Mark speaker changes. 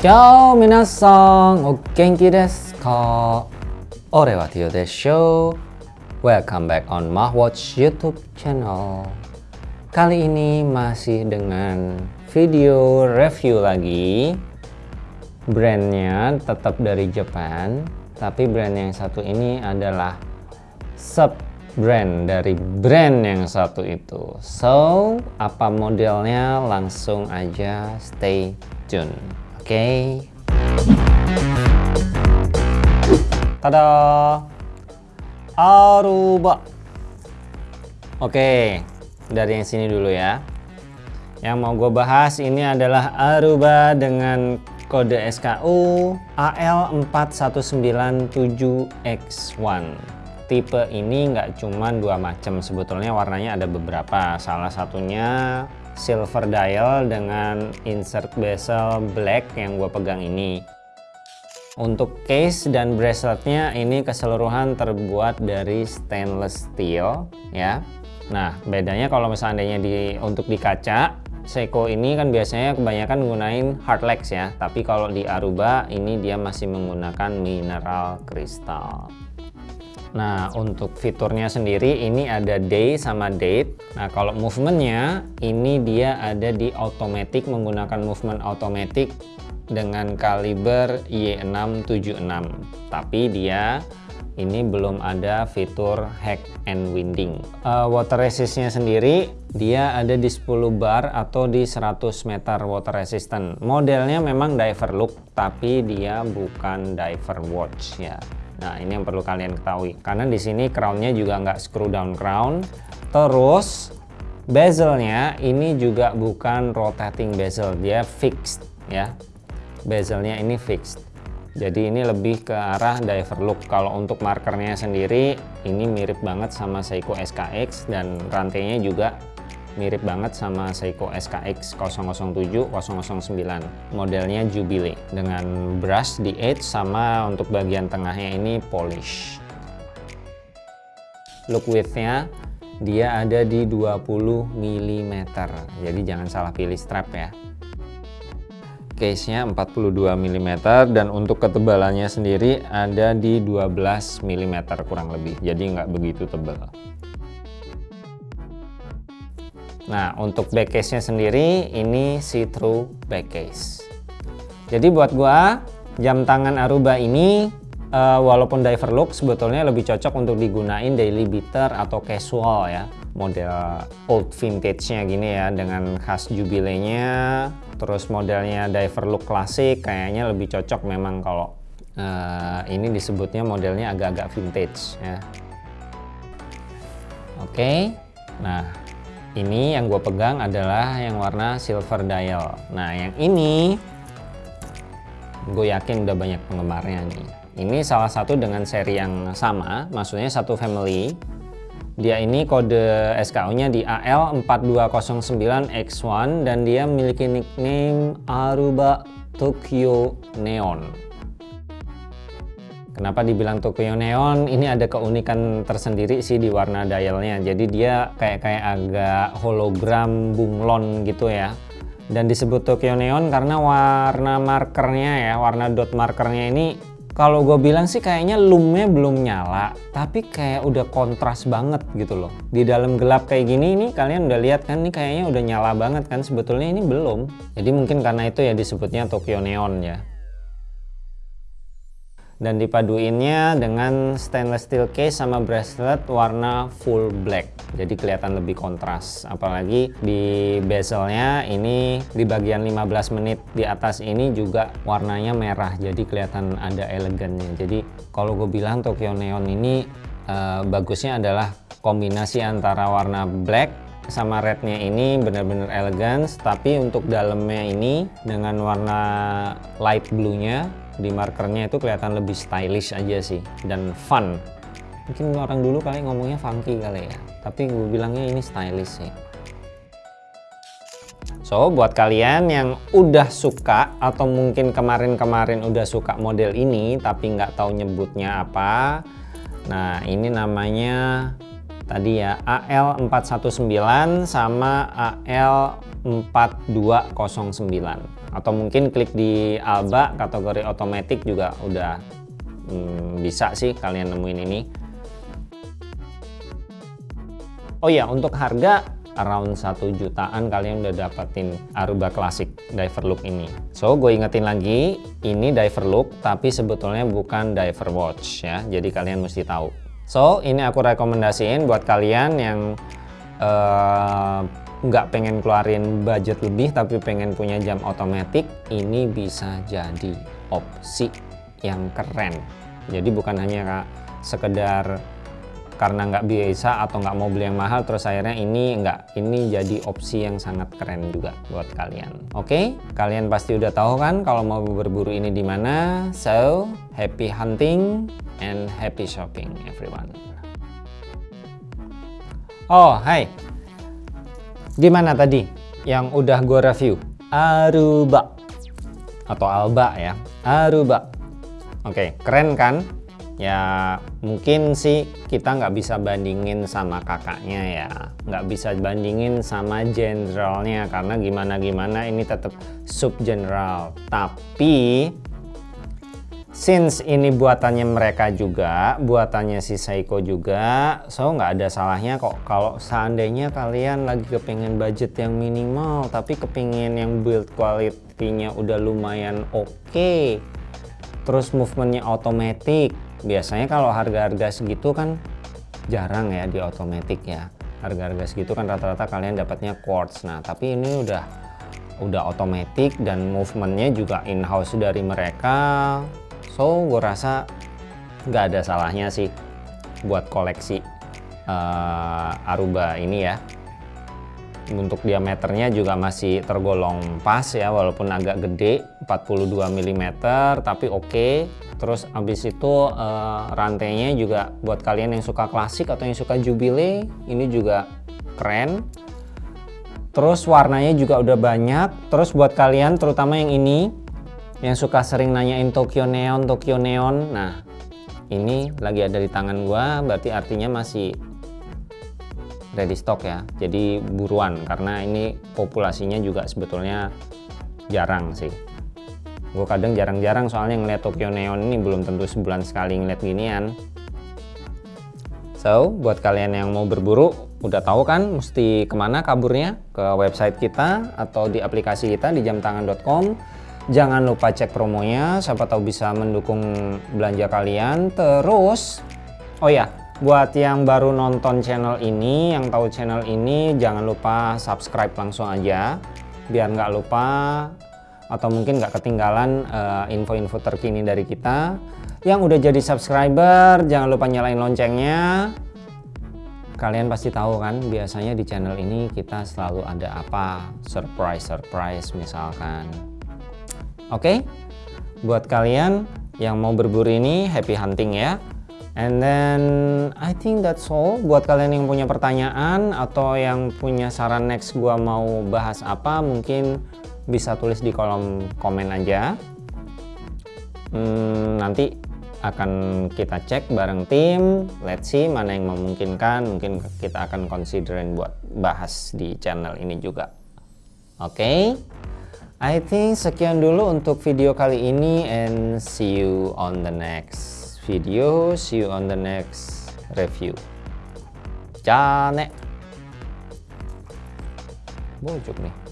Speaker 1: Ciao minasan, o genki desu ka? Ore wa Tio desho. Welcome back on Mahwatch YouTube channel. Kali ini masih dengan video review lagi. Brandnya tetap dari Jepang, tapi brand yang satu ini adalah sub brand dari brand yang satu itu. So, apa modelnya langsung aja stay tune. Oke. Tada! Aruba. Oke, dari yang sini dulu ya. Yang mau gue bahas ini adalah Aruba dengan kode SKU AL4197X1. Tipe ini nggak cuma dua macam, sebetulnya warnanya ada beberapa. Salah satunya silver dial dengan insert bezel black yang gue pegang ini. Untuk case dan braceletnya ini keseluruhan terbuat dari stainless steel ya. Nah bedanya kalau misalnya di untuk di kaca Seiko ini kan biasanya kebanyakan menggunakan hardlex ya. Tapi kalau di Aruba ini dia masih menggunakan mineral kristal. Nah untuk fiturnya sendiri ini ada day sama date. Nah kalau movementnya ini dia ada di automatic menggunakan movement automatic dengan kaliber Y676 tapi dia ini belum ada fitur hack and winding. Uh, water resistnya sendiri dia ada di 10 bar atau di 100 meter water resistant. Modelnya memang diver look tapi dia bukan diver watch ya Nah, ini yang perlu kalian ketahui. Karena di sini crownnya juga nggak screw down crown. Terus bezelnya ini juga bukan rotating bezel, dia fixed ya. Bezelnya ini fixed. Jadi ini lebih ke arah diver look. Kalau untuk markernya sendiri ini mirip banget sama Seiko SKX dan rantainya juga mirip banget sama Seiko SKX 007 009 modelnya Jubilee dengan brush di edge sama untuk bagian tengahnya ini polish. Look widthnya dia ada di 20 mm jadi jangan salah pilih strap ya. Case nya 42 mm dan untuk ketebalannya sendiri ada di 12 mm kurang lebih. Jadi nggak begitu tebal Nah, untuk back case-nya sendiri ini see-through back case. Jadi buat gua jam tangan Aruba ini uh, walaupun diver look sebetulnya lebih cocok untuk digunain daily beater atau casual ya. Model old vintage-nya gini ya dengan khas jubilenya. Terus modelnya diver look klasik kayaknya lebih cocok memang kalau uh, ini disebutnya modelnya agak-agak vintage ya. Oke. Okay. Nah, ini yang gue pegang adalah yang warna silver dial. Nah yang ini gue yakin udah banyak penggemarnya nih. Ini salah satu dengan seri yang sama maksudnya satu family. Dia ini kode SKU nya di AL4209X1 dan dia memiliki nickname Aruba Tokyo Neon Kenapa dibilang Tokyo Neon? Ini ada keunikan tersendiri sih di warna dialnya. Jadi dia kayak kayak agak hologram bunglon gitu ya. Dan disebut Tokyo Neon karena warna markernya ya, warna dot markernya ini kalau gue bilang sih kayaknya lumnya belum nyala, tapi kayak udah kontras banget gitu loh. Di dalam gelap kayak gini ini kalian udah lihat kan ini kayaknya udah nyala banget kan sebetulnya ini belum. Jadi mungkin karena itu ya disebutnya Tokyo Neon ya dan dipaduinnya dengan stainless steel case sama bracelet warna full black. Jadi kelihatan lebih kontras. Apalagi di bezelnya ini di bagian 15 menit di atas ini juga warnanya merah. Jadi kelihatan ada elegannya. Jadi kalau gue bilang Tokyo Neon ini uh, bagusnya adalah kombinasi antara warna black sama rednya ini benar-benar elegan tapi untuk dalamnya ini dengan warna light blue nya di markernya itu kelihatan lebih stylish aja sih dan fun mungkin orang dulu kali ngomongnya funky kali ya tapi gue bilangnya ini stylish sih So, buat kalian yang udah suka atau mungkin kemarin-kemarin udah suka model ini tapi nggak tahu nyebutnya apa, nah ini namanya tadi ya AL419 sama AL4209. Atau mungkin klik di Alba kategori otomatis juga udah hmm, bisa sih kalian nemuin ini. Oh ya untuk harga around 1 jutaan kalian udah dapetin Aruba Classic Diver Look ini. So gue ingetin lagi ini Diver Look tapi sebetulnya bukan Diver Watch ya. Jadi kalian mesti tahu. So ini aku rekomendasiin buat kalian yang uh, nggak pengen keluarin budget lebih tapi pengen punya jam otomatis ini bisa jadi opsi yang keren. Jadi bukan hanya sekedar karena nggak biasa atau nggak mau beli yang mahal terus akhirnya ini nggak ini jadi opsi yang sangat keren juga buat kalian. Oke? Okay? kalian pasti udah tahu kan kalau mau berburu ini di mana. So happy hunting and happy shopping everyone. Oh hai Gimana tadi yang udah gue review? Aruba atau Alba ya. Aruba. Oke, keren kan? Ya mungkin sih kita nggak bisa bandingin sama kakaknya ya. Nggak bisa bandingin sama generalnya karena gimana-gimana ini tetap sub general. Tapi since ini buatannya mereka juga buatannya si Seiko juga so nggak ada salahnya kok. Kalau seandainya kalian lagi kepengen budget yang minimal tapi kepingin yang build quality-nya udah lumayan oke okay. terus movementnya otomatis biasanya kalau harga-harga segitu kan jarang ya di otomatis ya. Harga-harga segitu kan rata-rata kalian dapatnya quartz. Nah tapi ini udah udah otomatis dan movementnya juga in-house dari mereka so gue rasa nggak ada salahnya sih buat koleksi uh, Aruba ini ya. Untuk diameternya juga masih tergolong pas ya walaupun agak gede 42 mm tapi oke. Okay. terus abis itu uh, rantainya juga buat kalian yang suka klasik atau yang suka jubile ini juga keren. Terus warnanya juga udah banyak. Terus buat kalian terutama yang ini yang suka sering nanyain Tokyo Neon, Tokyo Neon. Nah, ini lagi ada di tangan gua, berarti artinya masih ready stock ya. Jadi buruan karena ini populasinya juga sebetulnya jarang sih. Gue kadang jarang-jarang soalnya ngeliat Tokyo Neon ini belum tentu sebulan sekali ngeliat ginian. So, buat kalian yang mau berburu, udah tahu kan mesti ke mana kaburnya? Ke website kita atau di aplikasi kita di jamtangan.com Jangan lupa cek promonya, siapa tahu bisa mendukung belanja kalian. Terus, oh ya, buat yang baru nonton channel ini, yang tahu channel ini, jangan lupa subscribe langsung aja, biar nggak lupa atau mungkin nggak ketinggalan eh, info-info uh, terkini dari kita. Yang udah jadi subscriber, jangan lupa nyalain loncengnya. Kalian pasti tahu kan, biasanya di channel ini kita selalu ada apa, surprise-surprise misalkan Oke, okay? buat kalian yang mau berburu ini happy hunting ya. And then I think that's all. Buat kalian yang punya pertanyaan atau yang punya saran next gua mau bahas apa, mungkin bisa tulis di kolom komen aja. Hmm, nanti akan kita cek bareng tim. Let's see mana yang memungkinkan. Mungkin kita akan considerin buat bahas di channel ini juga. Oke. Okay? I think sekian dulu untuk video kali ini and see you on the next video, see you on the next review. Jane. Bojok nih.